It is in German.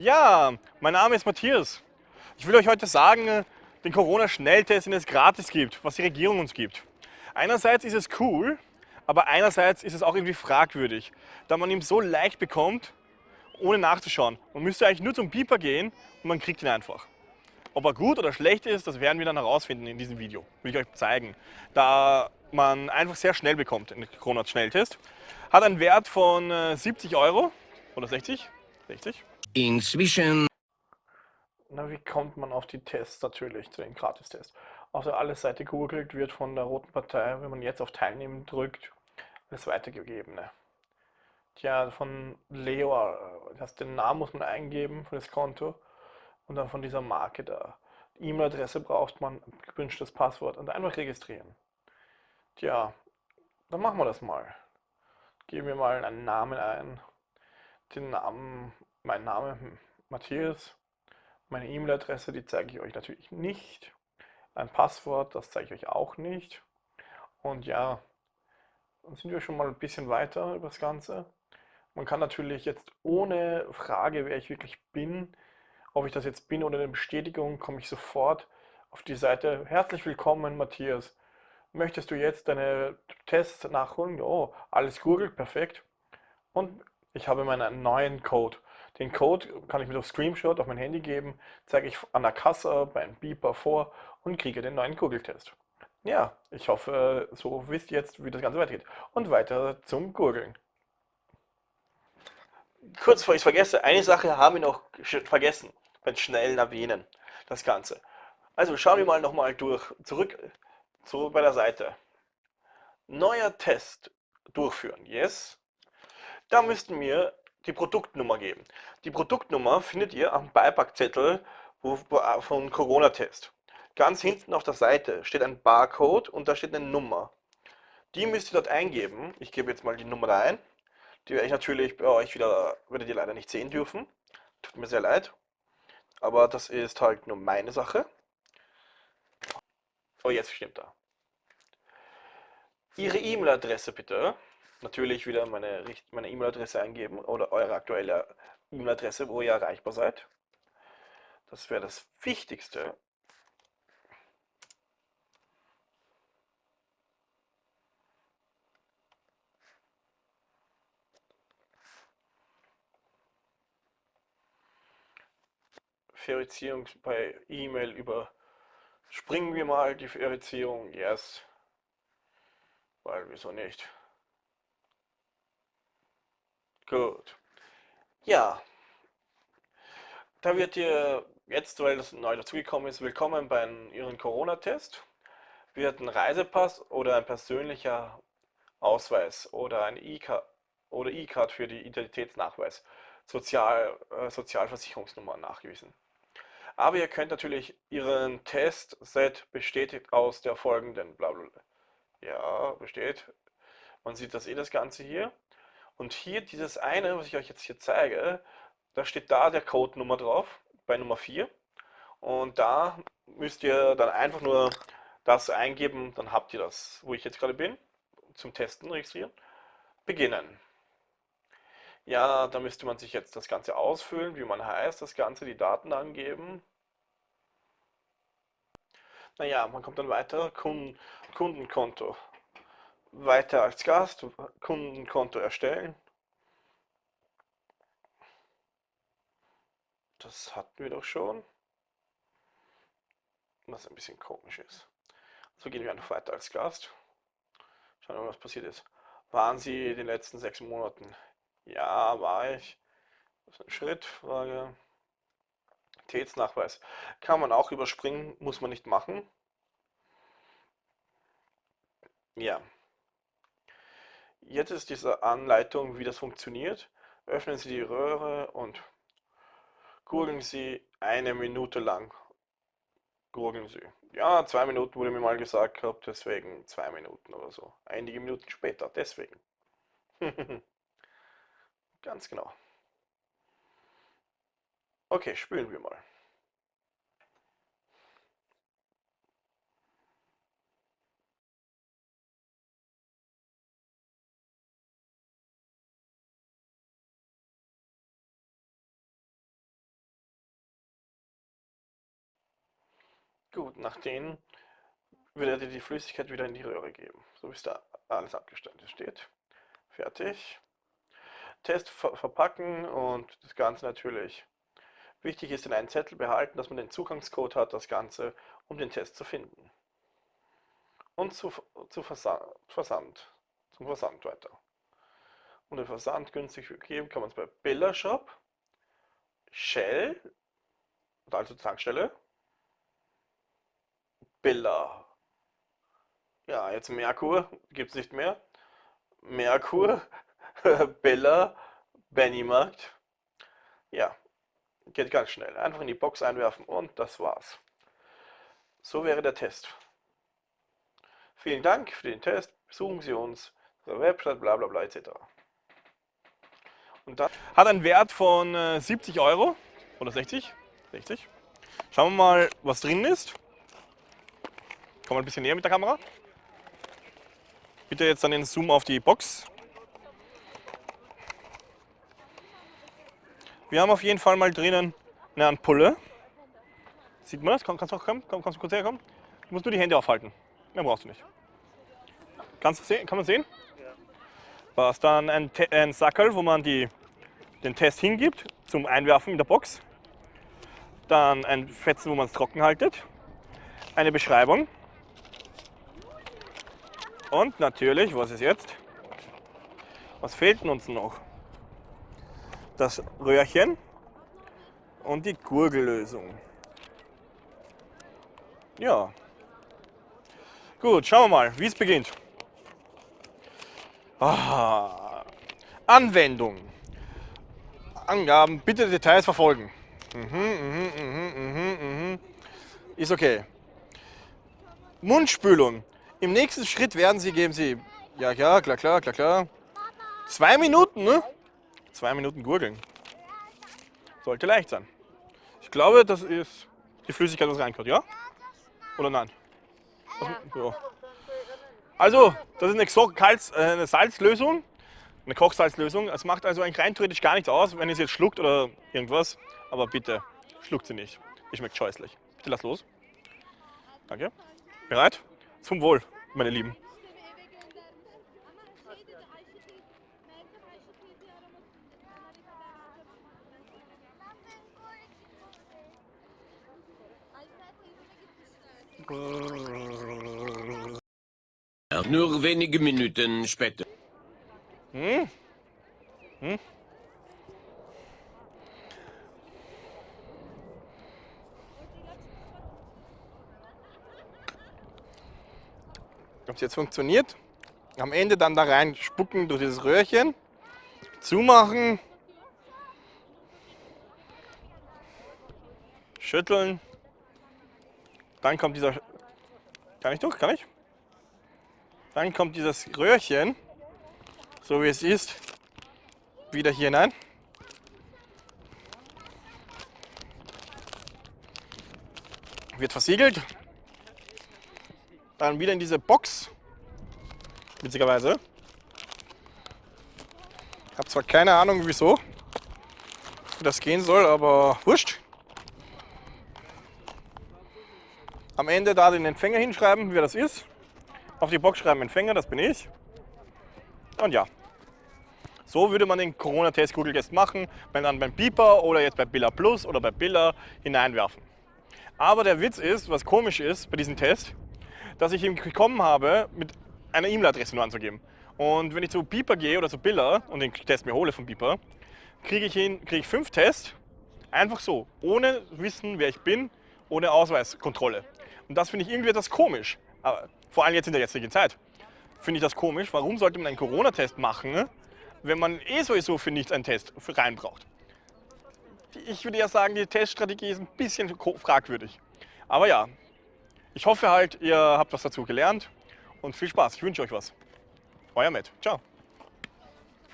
Ja, mein Name ist Matthias. Ich will euch heute sagen, den Corona-Schnelltest, den es gratis gibt, was die Regierung uns gibt. Einerseits ist es cool, aber einerseits ist es auch irgendwie fragwürdig, da man ihn so leicht bekommt, ohne nachzuschauen. Man müsste eigentlich nur zum Beeper gehen und man kriegt ihn einfach. Ob er gut oder schlecht ist, das werden wir dann herausfinden in diesem Video. Will ich euch zeigen. Da man einfach sehr schnell bekommt, den Corona-Schnelltest. Hat einen Wert von 70 äh, Euro oder 60, 60. Inzwischen... Na, wie kommt man auf die Tests natürlich, zu den Gratistests? Auf der Alles-Seite googelt, wird von der Roten Partei, wenn man jetzt auf Teilnehmen drückt, alles weitergegeben. Ne? Tja, von Leo, äh, das, den Namen muss man eingeben für das Konto und dann von dieser Marke da. E-Mail-Adresse braucht man, gewünschtes Passwort und einfach registrieren. Tja, dann machen wir das mal. Geben wir mal einen Namen ein. Den Namen, mein Name Matthias. Meine E-Mail-Adresse, die zeige ich euch natürlich nicht. Ein Passwort, das zeige ich euch auch nicht. Und ja, dann sind wir schon mal ein bisschen weiter über das Ganze. Man kann natürlich jetzt ohne Frage, wer ich wirklich bin, ob ich das jetzt bin oder eine Bestätigung, komme ich sofort auf die Seite. Herzlich willkommen, Matthias. Möchtest du jetzt deine Tests nachholen? Oh, alles googelt, perfekt. Und ich habe meinen neuen Code. Den Code kann ich mit auf Screenshot auf mein Handy geben, zeige ich an der Kasse beim Beeper vor und kriege den neuen Google-Test. Ja, ich hoffe, so wisst ihr jetzt, wie das Ganze weitergeht. Und weiter zum Googeln kurz bevor ich es vergesse, eine Sache haben wir noch vergessen beim schnellen Erwähnen, das Ganze. Also schauen wir mal nochmal durch, zurück, zurück bei der Seite. Neuer Test durchführen, yes. Da müssten wir die Produktnummer geben. Die Produktnummer findet ihr am Beipackzettel von Corona-Test. Ganz hinten auf der Seite steht ein Barcode und da steht eine Nummer. Die müsst ihr dort eingeben. Ich gebe jetzt mal die Nummer da ein. Die werde ich natürlich bei euch wieder, werdet ihr leider nicht sehen dürfen. Tut mir sehr leid. Aber das ist halt nur meine Sache. Oh, jetzt stimmt er. Ihre E-Mail-Adresse bitte. Natürlich wieder meine meine E-Mail-Adresse eingeben oder eure aktuelle E-Mail-Adresse, wo ihr erreichbar seid. Das wäre das Wichtigste. Verifizierung bei E-Mail über springen wir mal die Verifizierung, yes, weil wieso nicht. Gut. Ja, da wird ihr jetzt, weil das neu dazugekommen ist, willkommen bei Ihrem Corona-Test. Wird ein Reisepass oder ein persönlicher Ausweis oder ein E-Card oder E-Card für die Identitätsnachweis, Sozial, äh, Sozialversicherungsnummer nachgewiesen. Aber ihr könnt natürlich Ihren Testset besteht aus der folgenden blablabla. Ja, besteht. Man sieht das eh das Ganze hier. Und hier dieses eine, was ich euch jetzt hier zeige, da steht da der Code-Nummer drauf, bei Nummer 4. Und da müsst ihr dann einfach nur das eingeben, dann habt ihr das, wo ich jetzt gerade bin, zum Testen registrieren. Beginnen. Ja, da müsste man sich jetzt das Ganze ausfüllen, wie man heißt, das Ganze, die Daten angeben. Naja, man kommt dann weiter, Kunden, Kundenkonto. Weiter als Gast, Kundenkonto erstellen. Das hatten wir doch schon. Was ein bisschen komisch ist. So gehen wir einfach weiter als Gast. Schauen wir was passiert ist. Waren Sie in den letzten sechs Monaten ja, war ich. Das ist eine Schrittfrage. Tätsnachweis. Kann man auch überspringen, muss man nicht machen. Ja. Jetzt ist diese Anleitung, wie das funktioniert. Öffnen Sie die Röhre und gurgeln Sie eine Minute lang. Gurgeln Sie. Ja, zwei Minuten wurde mir mal gesagt gehabt, deswegen zwei Minuten oder so. Einige Minuten später, deswegen. Ganz genau. Okay, spülen wir mal. Gut, nach denen würde er die Flüssigkeit wieder in die Röhre geben, so wie es da alles abgestellt steht. Fertig. Test ver verpacken und das Ganze natürlich. Wichtig ist in einen Zettel behalten, dass man den Zugangscode hat, das Ganze, um den Test zu finden. Und zu, zu Versand, Versand, zum Versand weiter. Um den Versand günstig zu geben, kann man es bei Billa Shop, Shell, also Tankstelle, Billa. Ja, jetzt Merkur, gibt es nicht mehr. Merkur, Bella, Bennymarkt. Ja, geht ganz schnell. Einfach in die Box einwerfen und das war's. So wäre der Test. Vielen Dank für den Test. Besuchen Sie uns, unsere Website, bla bla bla etc. Und dann Hat einen Wert von äh, 70 Euro oder 60. 60. Schauen wir mal, was drin ist. Kommen wir ein bisschen näher mit der Kamera. Bitte jetzt dann den Zoom auf die Box. Wir haben auf jeden Fall mal drinnen eine Ampulle. Sieht man das? Komm, kannst du auch kommen? Komm, kannst du kurz herkommen? Du musst nur die Hände aufhalten. Mehr brauchst du nicht. Kannst du sehen? Kann man sehen? Was dann ein, Te ein Sackerl, wo man die, den Test hingibt zum Einwerfen in der Box. Dann ein Fetzen, wo man es trocken haltet. Eine Beschreibung. Und natürlich, was ist jetzt? Was fehlt uns noch? Das Röhrchen und die Gurgellösung. Ja. Gut, schauen wir mal, wie es beginnt. Ah, Anwendung. Angaben, bitte Details verfolgen. Mhm, mhm, mhm, mhm, mhm. Ist okay. Mundspülung. Im nächsten Schritt werden Sie, geben Sie, ja, ja, klar, klar, klar, klar. Zwei Minuten, ne? Zwei Minuten gurgeln. Sollte leicht sein. Ich glaube, das ist die Flüssigkeit, was reinkommt, ja? Oder nein? Ja. Also, das ist äh, eine Salzlösung, eine Kochsalzlösung. Es macht also rein theoretisch gar nichts aus, wenn ihr es jetzt schluckt oder irgendwas. Aber bitte, schluckt sie nicht. Die schmeckt scheußlich. Bitte lass los. Danke. Bereit? Zum Wohl, meine Lieben. Nur wenige Minuten später. Hm? Hm? Ob es jetzt funktioniert? Am Ende dann da rein spucken durch dieses Röhrchen, zumachen, schütteln. Dann kommt dieser. Kann ich durch? Kann ich? Dann kommt dieses Röhrchen, so wie es ist, wieder hier hinein. Wird versiegelt. Dann wieder in diese Box. Witzigerweise. Ich habe zwar keine Ahnung wieso wie das gehen soll, aber wurscht. Am Ende da den Empfänger hinschreiben, wer das ist. Auf die Box schreiben Empfänger, das bin ich. Und ja, so würde man den Corona-Test Google Test machen, wenn dann beim Beeper oder jetzt bei Billa Plus oder bei Billa hineinwerfen. Aber der Witz ist, was komisch ist bei diesem Test, dass ich ihn bekommen habe, mit einer E-Mail-Adresse nur anzugeben. Und wenn ich zu Beeper gehe oder zu Billa und den Test mir hole von Beeper, kriege ich, ihn, kriege ich fünf Tests, einfach so, ohne Wissen, wer ich bin, ohne Ausweiskontrolle. Und das finde ich irgendwie etwas komisch. Aber vor allem jetzt in der jetzigen Zeit, finde ich das komisch. Warum sollte man einen Corona-Test machen, wenn man eh sowieso für nichts einen Test rein braucht? Ich würde ja sagen, die Teststrategie ist ein bisschen fragwürdig. Aber ja, ich hoffe halt, ihr habt was dazu gelernt und viel Spaß. Ich wünsche euch was. Euer Matt. Ciao.